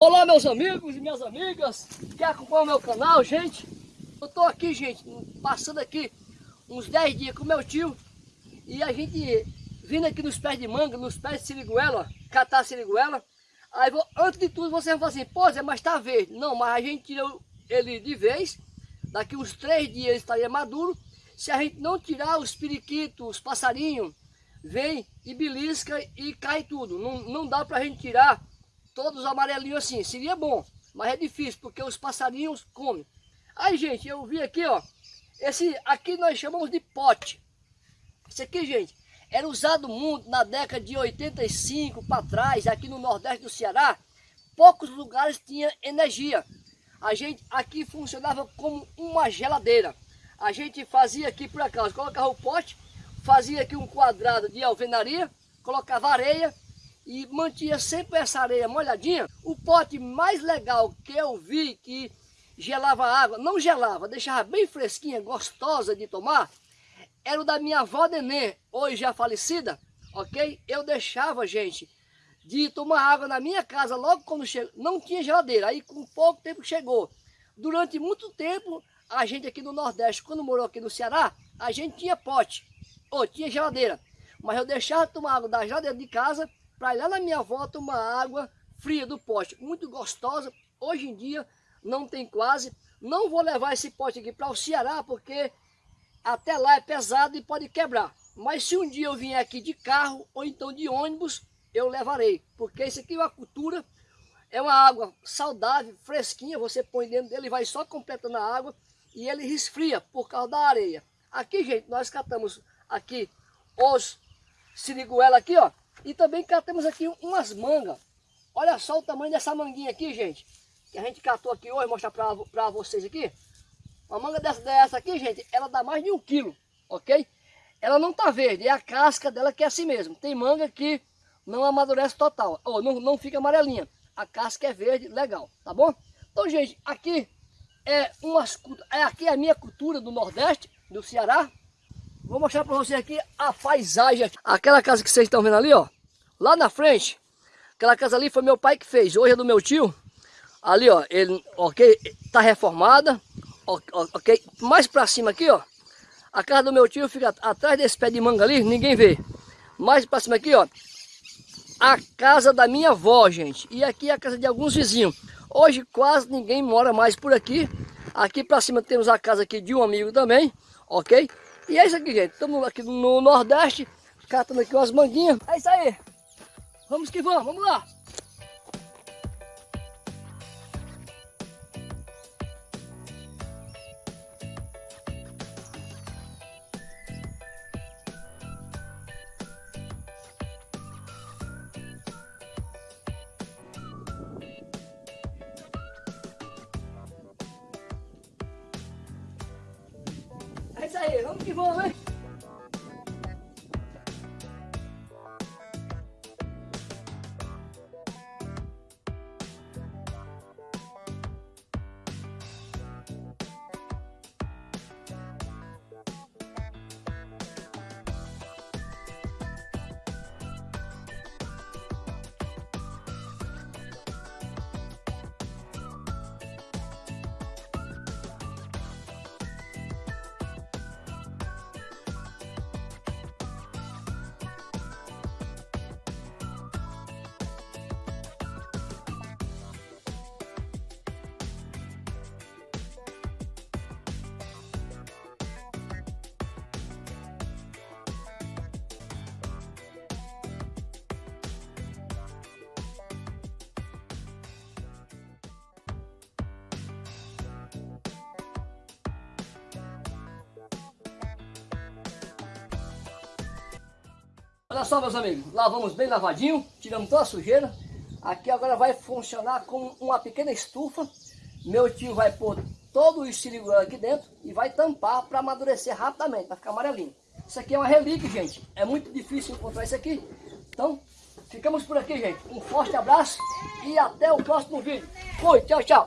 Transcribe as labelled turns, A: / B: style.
A: Olá meus amigos e minhas amigas que acompanham o meu canal, gente. Eu tô aqui, gente, passando aqui uns 10 dias com meu tio e a gente vindo aqui nos pés de manga, nos pés de siriguela, catar siriguela. Aí vou, antes de tudo você vai falar assim, pô Zé, mas tá verde. Não, mas a gente tirou ele de vez, daqui uns 3 dias ele estaria maduro. Se a gente não tirar os periquitos, os passarinhos, vem e belisca e cai tudo. Não, não dá pra gente tirar todos amarelinhos assim. Seria bom, mas é difícil, porque os passarinhos comem. Aí, gente, eu vi aqui, ó. Esse aqui nós chamamos de pote. Esse aqui, gente, era usado muito na década de 85 para trás, aqui no Nordeste do Ceará. Poucos lugares tinha energia. A gente aqui funcionava como uma geladeira. A gente fazia aqui por acaso, colocava o pote, fazia aqui um quadrado de alvenaria, colocava areia, e mantinha sempre essa areia molhadinha, o pote mais legal que eu vi que gelava água, não gelava, deixava bem fresquinha, gostosa de tomar, era o da minha avó Nenê, hoje já falecida, ok? Eu deixava, gente, de tomar água na minha casa logo quando chegou, não tinha geladeira, aí com pouco tempo chegou. Durante muito tempo, a gente aqui no Nordeste, quando morou aqui no Ceará, a gente tinha pote, ou tinha geladeira, mas eu deixava de tomar água da geladeira de casa para ir lá na minha avó tomar água fria do pote, muito gostosa. Hoje em dia não tem quase. Não vou levar esse pote aqui para o Ceará, porque até lá é pesado e pode quebrar. Mas se um dia eu vier aqui de carro ou então de ônibus, eu levarei. Porque isso aqui é uma cultura, é uma água saudável, fresquinha. Você põe dentro dele, vai só completando a água e ele resfria por causa da areia. Aqui, gente, nós catamos aqui os siriguela aqui, ó. E também catamos aqui umas mangas. Olha só o tamanho dessa manguinha aqui, gente. Que a gente catou aqui hoje, mostrar pra, pra vocês aqui. Uma manga dessa, dessa aqui, gente, ela dá mais de um quilo, ok? Ela não tá verde, é a casca dela que é assim mesmo. Tem manga que não amadurece total, ou não, não fica amarelinha. A casca é verde, legal, tá bom? Então, gente, aqui é, umas, é aqui é a minha cultura do Nordeste, do Ceará, Vou mostrar para vocês aqui a paisagem. Aqui. Aquela casa que vocês estão vendo ali, ó. Lá na frente. Aquela casa ali foi meu pai que fez. Hoje é do meu tio. Ali, ó. Ele, ok? Tá reformada. Ok? Mais para cima aqui, ó. A casa do meu tio fica atrás desse pé de manga ali. Ninguém vê. Mais para cima aqui, ó. A casa da minha avó, gente. E aqui é a casa de alguns vizinhos. Hoje quase ninguém mora mais por aqui. Aqui para cima temos a casa aqui de um amigo também. Ok? E é isso aqui, gente. Estamos aqui no Nordeste, catando aqui umas manguinhas. É isso aí. Vamos que vamos, vamos lá. É isso aí, vamos que Olha só meus amigos, lavamos bem lavadinho, tiramos toda a sujeira. Aqui agora vai funcionar como uma pequena estufa. Meu tio vai pôr todo o estiriguel aqui dentro e vai tampar para amadurecer rapidamente, para ficar amarelinho. Isso aqui é uma relíquia, gente. É muito difícil encontrar isso aqui. Então, ficamos por aqui, gente. Um forte abraço e até o próximo vídeo. Fui, tchau, tchau.